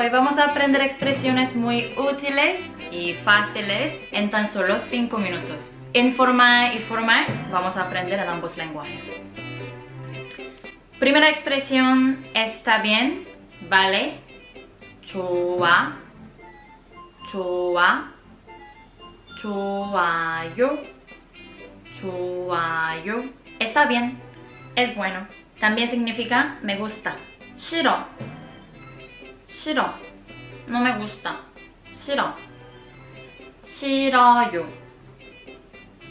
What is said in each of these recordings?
Hoy vamos a aprender expresiones muy útiles y fáciles en tan solo 5 minutos. Informal y formal vamos a aprender en ambos lenguajes. Primera expresión, está bien, vale, chua, chua, chuayo, chuayo. Está bien, es bueno. También significa me gusta. Shiro 싫어, no gusta. 싫어, 싫어요,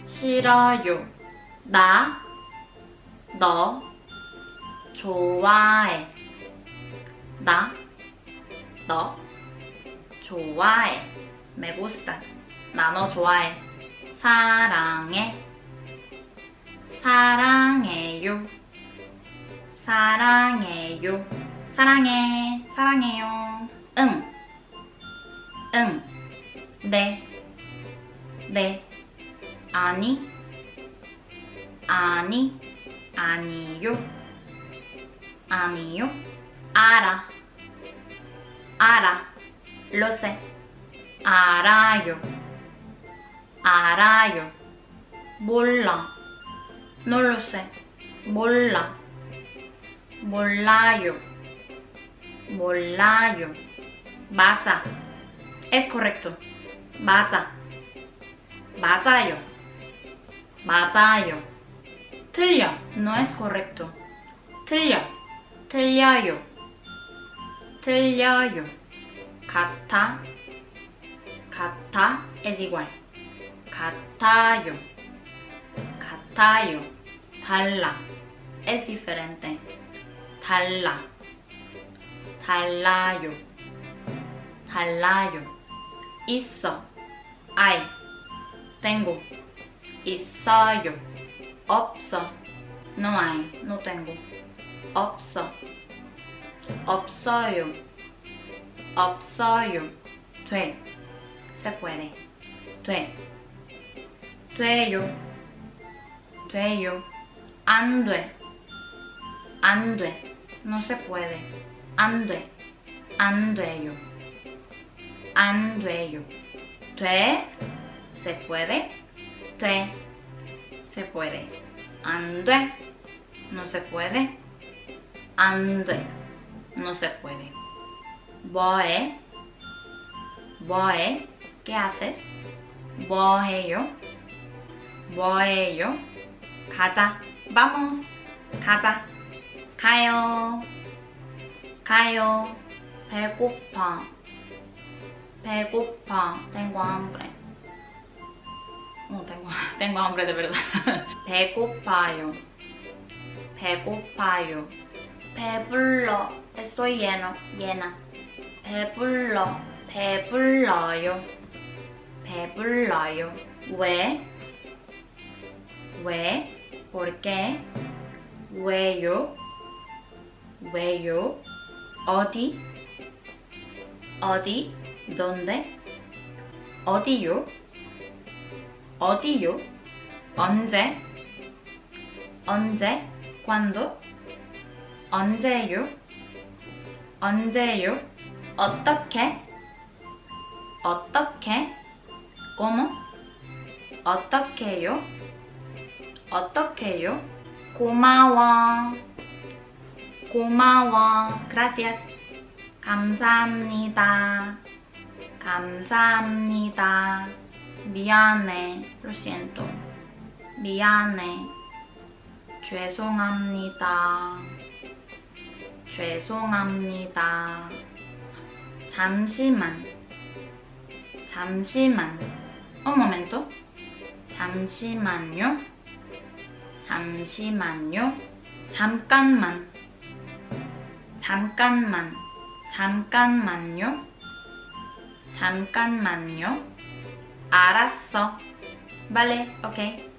싫어요. 나, 너, 좋아해. 나, 너, 좋아해. me gustas. 나너 좋아해. 사랑해. 사랑해요. 사랑해요. 사랑해. 사랑해요. 응. 응. 네. 네. 아니. 아니. 아니요. 아니요. 알아. 알아. lo sé. 알아요. 알아요. 몰라. no lo sé. 몰라. 몰라요. 몰라요. 맞아. es correcto. 맞아. 맞아요. 맞아요. 틀려. no es correcto. 틀려. 틀려요. 틀려요. 같아. 같아 es igual. 같아요. 같아요. 달라. es diferente. 달라. 달라요. 달라요. 있어. hay. tengo. 있어요. 없어. no hay. no tengo. 없어. 없어요. 없어요. 돼. se puede. 돼. 돼요. 돼요. 안 돼. 안 돼. no se puede. 안 돼. 안 돼요. 안 돼요. 돼. se puede. 돼. se puede. 안 돼. no se puede. 안 돼. no se puede. 뭐해? 뭐해? ¿Qué haces? 뭐해요? 뭐해요? 가자. Vamos. 가자. 가요. 가요. 배고파. 배고파. Tengo hambre. Oh, tengo, tengo hambre de verdad. 배고파요. 배고파요. 배불러. Estoy lleno. llena. 배불러. 배불러요. 배불러요. 왜? 왜? ¿Por qué? 왜요? 왜요? 어디? 어디? ¿Dónde? 어디요? 어디요? 언제? 언제? ¿Cuándo? 언제요? 언제요? 어떻게? 어떻게? ¿Cómo? 어떻게요? 어떻게요? 고마워. 고마워. Gracias. 감사합니다. 감사합니다. 미안해. Lo siento. 미안해. 죄송합니다. 죄송합니다. 잠시만. 잠시만. Un momento. 잠시만요. 잠시만요. 잠깐만. 잠깐만. 잠깐만요. 잠깐만요. 알았어. Vale, ok.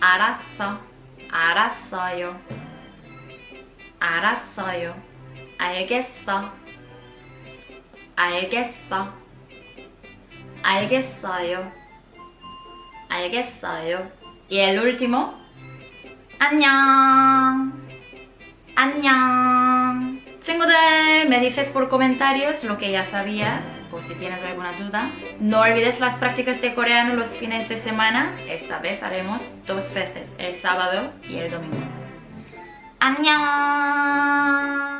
알았어. 알았어요. 알았어요. 알겠어. 알겠어. 알겠어요. 알겠어요. Y el último. 안녕. 안녕. Tengo de, me dices por comentarios lo que ya sabías, por si tienes alguna duda. No olvides las prácticas de coreano los fines de semana. Esta vez haremos dos veces, el sábado y el domingo. ¡Annyeong!